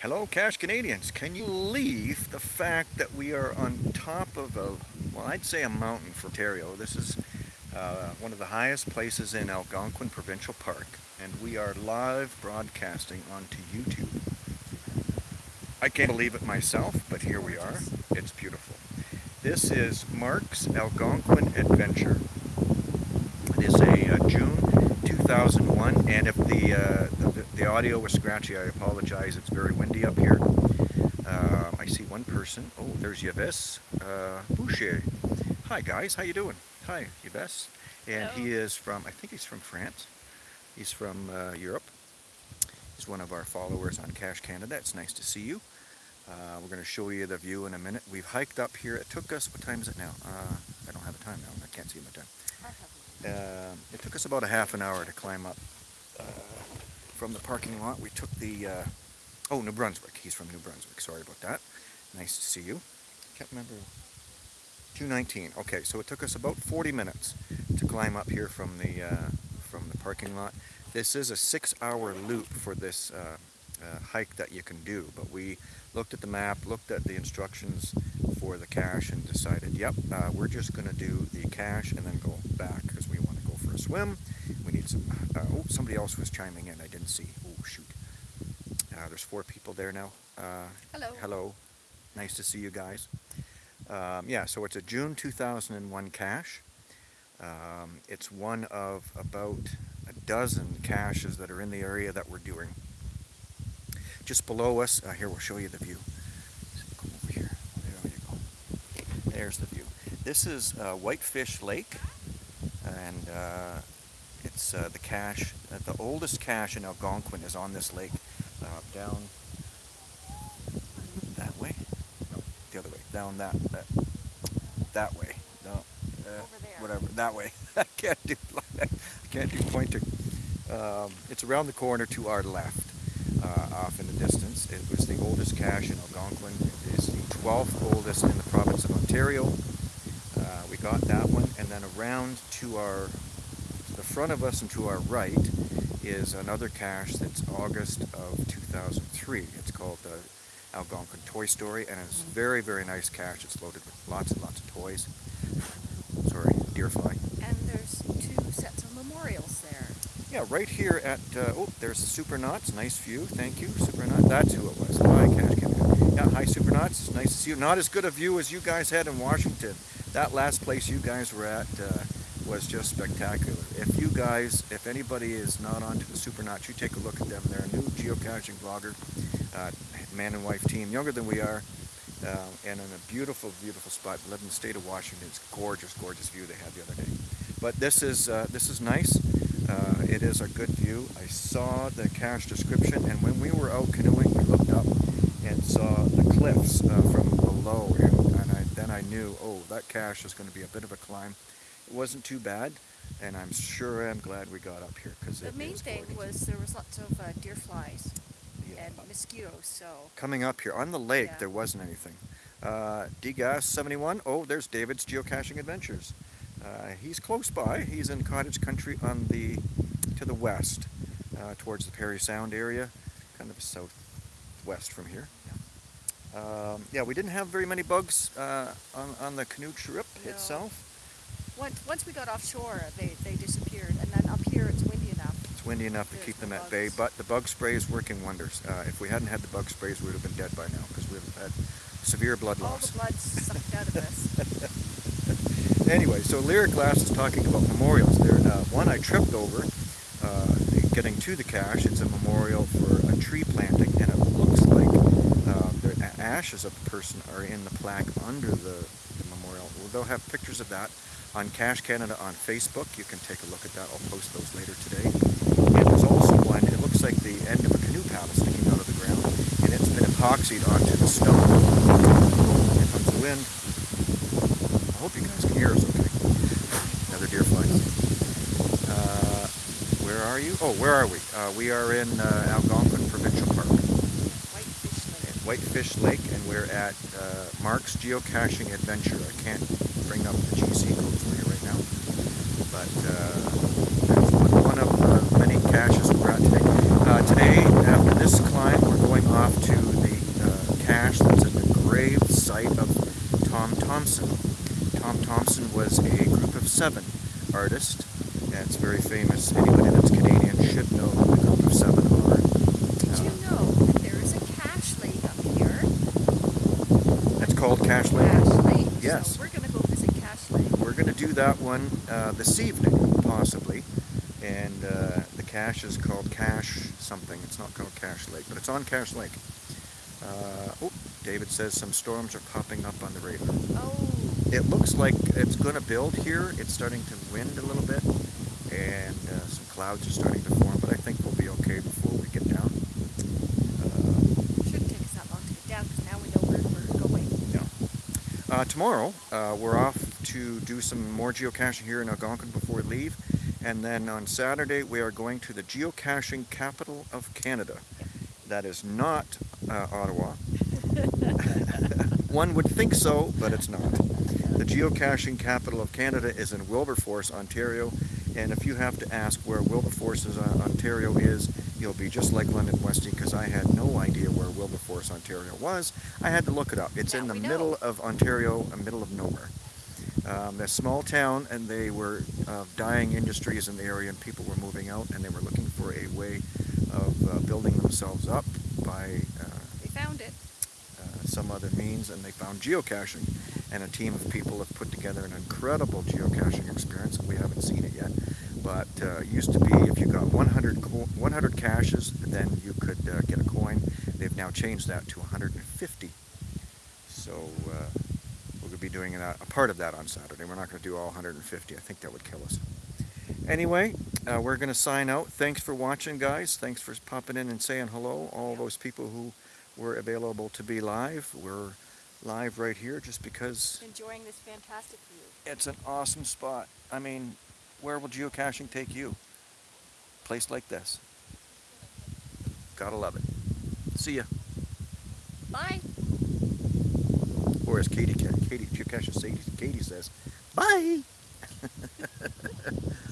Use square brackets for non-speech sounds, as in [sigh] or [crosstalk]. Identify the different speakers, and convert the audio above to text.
Speaker 1: Hello Cache Canadians, can you believe the fact that we are on top of a, well I'd say a mountain for Ontario. This is uh, one of the highest places in Algonquin Provincial Park and we are live broadcasting onto YouTube. I can't believe it myself, but here we are. It's beautiful. This is Mark's Algonquin Adventure. It is a uh, June 2001 and if the, uh, the, the audio was scratchy. I apologize. It's very windy up here. Uh, I see one person. Oh there's Yves uh, Boucher. Hi guys. How you doing? Hi Yves. And Hello. he is from I think he's from France. He's from uh, Europe. He's one of our followers on Cache Canada. It's nice to see you. Uh, we're going to show you the view in a minute. We've hiked up here. It took us what time is it now? Uh, I don't have a time now. I can't see my time. Uh, it took us about a half an hour to climb up from the parking lot. We took the, uh, oh, New Brunswick. He's from New Brunswick. Sorry about that. Nice to see you. Can't remember. 219. Okay, so it took us about 40 minutes to climb up here from the uh, from the parking lot. This is a six-hour loop for this uh, uh, hike that you can do, but we looked at the map, looked at the instructions for the cache, and decided, yep, uh, we're just going to do the cache and then go back because we want to go for a swim. We need some. Uh, oh, somebody else was chiming in. I didn't see. Oh shoot. Uh, there's four people there now.
Speaker 2: Uh, hello.
Speaker 1: Hello. Nice to see you guys. Um, yeah, so it's a June 2001 cache. Um, it's one of about a dozen caches that are in the area that we're doing. Just below us, uh, here we'll show you the view. Come over here. There you go. There's the view. This is uh, Whitefish Lake, and uh, it's uh, the cache, uh, the oldest cache in Algonquin is on this lake, uh, down that way, no, the other way, down that, that, that way, no, whatever, that way. [laughs] I can't do, [laughs] I can't do pointing. Um, it's around the corner to our left uh, off in the distance. It was the oldest cache in Algonquin. It is the 12th oldest in the province of Ontario. Uh, we got that one, and then around to our front of us and to our right is another cache that's August of 2003. It's called the Algonquin Toy Story, and it's very, very nice cache. It's loaded with lots and lots of toys. [laughs] Sorry, deer fly.
Speaker 2: And there's two sets of memorials there.
Speaker 1: Yeah, right here at, uh, oh, there's the Supernauts. Nice view. Thank you, Supernaut. That's who it was. Hi, Cache Yeah, hi, Supernauts. Nice to see you. Not as good a view as you guys had in Washington. That last place you guys were at uh, was just spectacular. If you guys, if anybody is not onto the Supernauts, you take a look at them. They're a new geocaching vlogger, uh, man and wife team, younger than we are, uh, and in a beautiful, beautiful spot. We live in the state of Washington. It's gorgeous, gorgeous view they had the other day. But this is uh, this is nice. Uh, it is a good view. I saw the cache description, and when we were out canoeing, we looked up and saw the cliffs uh, from below, and, and I, then I knew, oh, that cache is going to be a bit of a climb. It wasn't too bad, and I'm sure I'm glad we got up here because
Speaker 2: the main thing was there was lots of uh, deer flies yeah. and mosquitoes. So
Speaker 1: coming up here on the lake, yeah. there wasn't anything. Uh, DGAS 71. Oh, there's David's geocaching adventures. Uh, he's close by. He's in cottage country on the to the west, uh, towards the Parry Sound area, kind of southwest from here. Yeah. Um, yeah, we didn't have very many bugs uh, on, on the canoe trip no. itself.
Speaker 2: Once, once we got offshore, they, they disappeared, and then up here it's windy enough.
Speaker 1: It's windy enough to keep them at bay, but the bug spray is working wonders. Uh, if we hadn't had the bug sprays, we would have been dead by now because we would have had severe blood
Speaker 2: loss.
Speaker 1: All
Speaker 2: the blood's sucked out of us. [laughs]
Speaker 1: anyway, so Lyric Glass is talking about memorials. There, uh, one I tripped over uh, getting to the cache. It's a memorial for a tree planting, and it looks like uh, the ashes of the person are in the plaque under the, the memorial. Well, they'll have pictures of that on Cache Canada on Facebook. You can take a look at that. I'll post those later today. And there's also one, it looks like the end of a canoe paddle sticking out of the ground, and it's been epoxied onto the stone. Here comes the wind. I hope you guys can hear us okay. Another deer flies. Uh, where are you? Oh, where are we? Uh, we are in uh, Algonquin Provincial Park.
Speaker 2: Whitefish Lake,
Speaker 1: and we're at uh, Mark's Geocaching Adventure. I can't bring up the GC code for you right now, but uh, that's one of the many caches we're at today. Uh, today, after this climb, we're going off to the uh, cache that's at the grave site of Tom Thomson. Tom Thomson was a group of seven artist. That's very famous. Anybody that's Yes.
Speaker 2: So we're gonna go visit Cache Lake.
Speaker 1: We're going to do that one uh, this evening, possibly. And uh, the cache is called Cache something. It's not called Cache Lake, but it's on Cache Lake. Uh, oh, David says some storms are popping up on the radar.
Speaker 2: Oh,
Speaker 1: It looks like it's going to build here. It's starting to wind a little bit, and uh, some clouds are starting to form. But I think we'll be okay before we get down. Uh,
Speaker 2: shouldn't take us that long to get down because now we know where we're going.
Speaker 1: yeah. Uh, tomorrow, uh, we're off to do some more geocaching here in Algonquin before we leave. And then on Saturday, we are going to the geocaching capital of Canada. That is not uh, Ottawa. [laughs] One would think so, but it's not. The geocaching capital of Canada is in Wilberforce, Ontario. And if you have to ask where Wilberforce, uh, Ontario is, you'll be just like London Westy because I had no idea where Wilberforce, Ontario was. I had to look it up. It's
Speaker 2: Now
Speaker 1: in the middle of Ontario, a middle of nowhere. Um, a small town, and they were uh, dying industries in the area, and people were moving out, and they were looking for a way of uh, building themselves up by uh,
Speaker 2: We found it.
Speaker 1: uh, some other means, and they found geocaching. And a team of people have put together an incredible geocaching experience. We haven't seen it yet, but uh, it used to be if you got 100, co- 100 caches, then you could uh, get a coin. They've now changed that to 150. So uh, we're going to be doing a, a part of that on Saturday. We're not going to do all 150. I think that would kill us. Anyway, uh, we're going to sign out. Thanks for watching, guys. Thanks for popping in and saying hello. All those people who were available to be live. We're live right here just because
Speaker 2: Enjoying this fantastic view.
Speaker 1: it's an awesome spot. I mean, where will geocaching take you? Place like this. Gotta love it. See ya.
Speaker 2: Bye.
Speaker 1: Or as Katie, Katie geocaches Katie, Katie says, bye. [laughs]